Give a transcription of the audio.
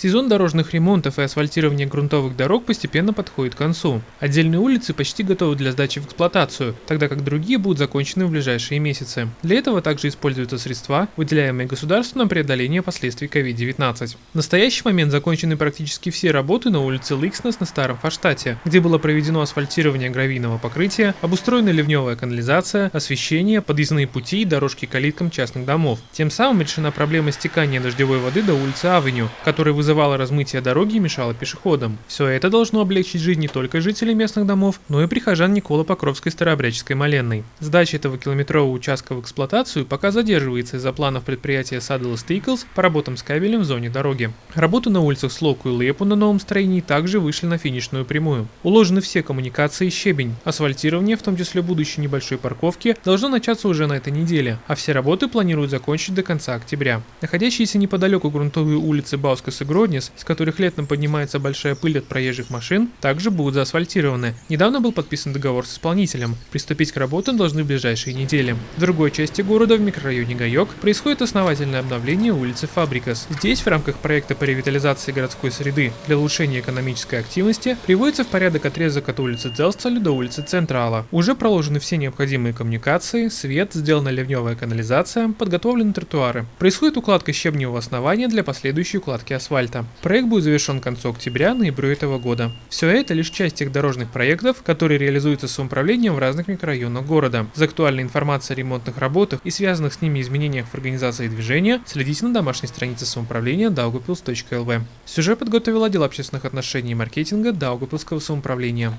Сезон дорожных ремонтов и асфальтирования грунтовых дорог постепенно подходит к концу. Отдельные улицы почти готовы для сдачи в эксплуатацию, тогда как другие будут закончены в ближайшие месяцы. Для этого также используются средства, выделяемые государством на преодоление последствий COVID-19. В настоящий момент закончены практически все работы на улице Ликснес на Старом Фаштате, где было проведено асфальтирование гравийного покрытия, обустроена ливневая канализация, освещение, подъездные пути и дорожки к калиткам частных домов. Тем самым решена проблема стекания дождевой воды до улицы Авеню, которая вызывает вызывало размытие дороги и мешало пешеходам. Все это должно облегчить жизнь не только жителей местных домов, но и прихожан Никола Покровской Старообрядческой Маленной. Сдача этого километрового участка в эксплуатацию пока задерживается из-за планов предприятия Saddle Stickles по работам с кабелем в зоне дороги. Работы на улицах Слоку и Лепу на новом строении также вышли на финишную прямую. Уложены все коммуникации и щебень. Асфальтирование, в том числе будущей небольшой парковки, должно начаться уже на этой неделе, а все работы планируют закончить до конца октября. Находящиеся неподалеку грунтовые улицы Баускас и Гро Гроднес, с которых летом поднимается большая пыль от проезжих машин, также будут заасфальтированы. Недавно был подписан договор с исполнителем. Приступить к работам должны в ближайшие недели. В другой части города, в микрорайоне Гайок, происходит основательное обновление улицы Фабрикас. Здесь в рамках проекта по ревитализации городской среды для улучшения экономической активности приводится в порядок отрезок от улицы Дзелсталь до улицы Централа. Уже проложены все необходимые коммуникации, свет, сделана ливневая канализация, подготовлены тротуары. Происходит укладка щебневого основания для последующей укладки асфальта асфальта. Проект будет завершен к концу октября-ноября этого года. Все это лишь часть тех дорожных проектов, которые реализуются самоуправлением в разных микрорайонах города. За актуальной информацией о ремонтных работах и связанных с ними изменениях в организации движения следите на домашней странице самоуправления daugavpils.lv. Сюжет подготовил отдел общественных отношений и маркетинга Даугавпилского самоуправления.